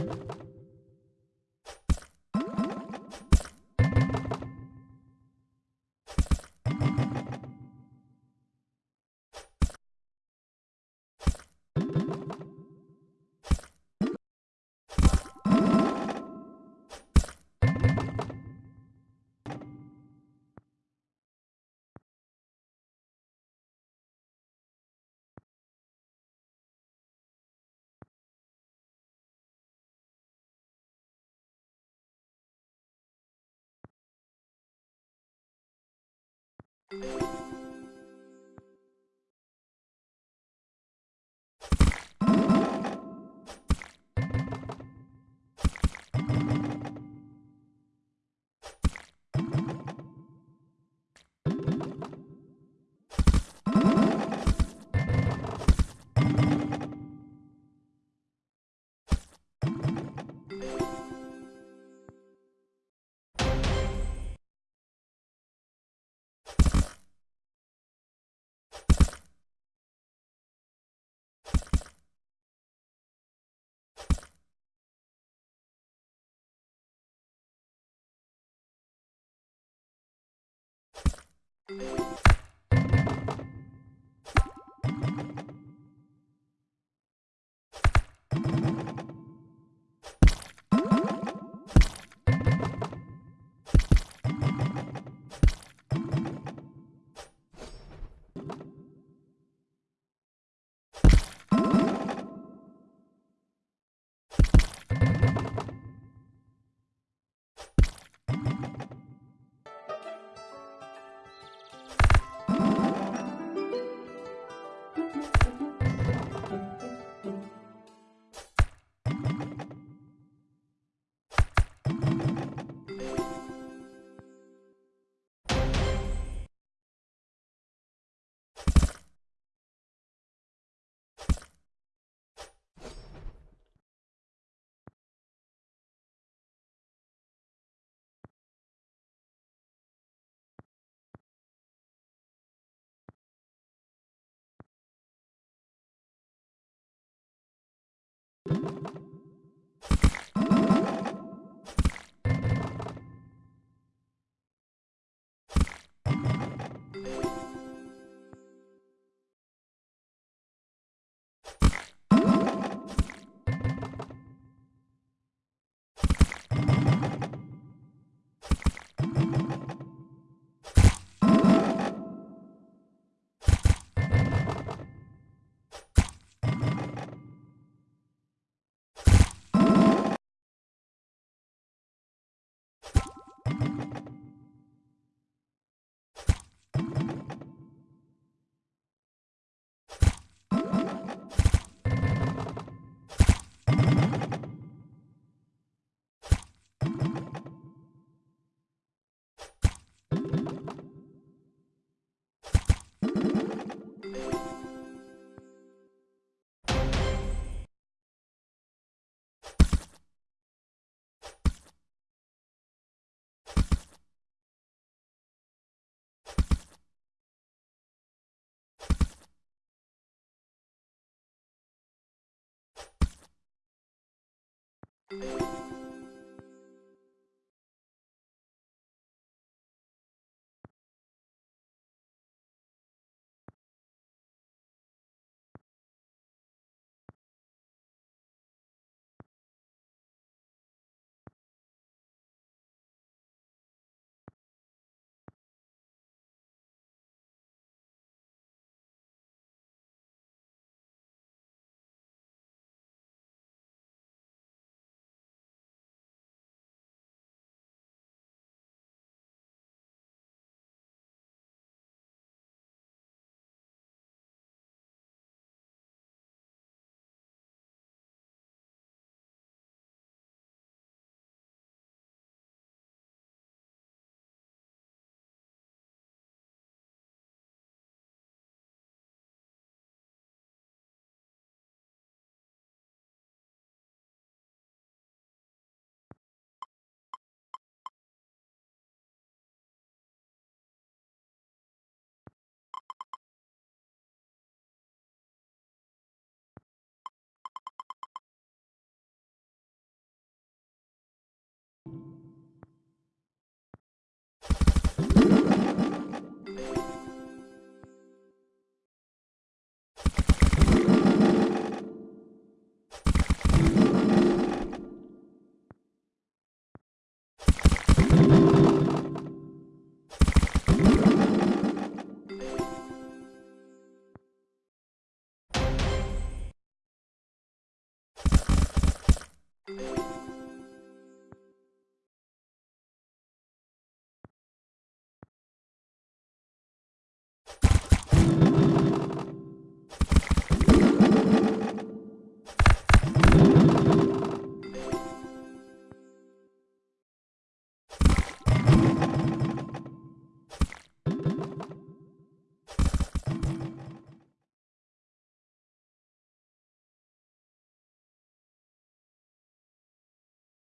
Mm-hmm. Música you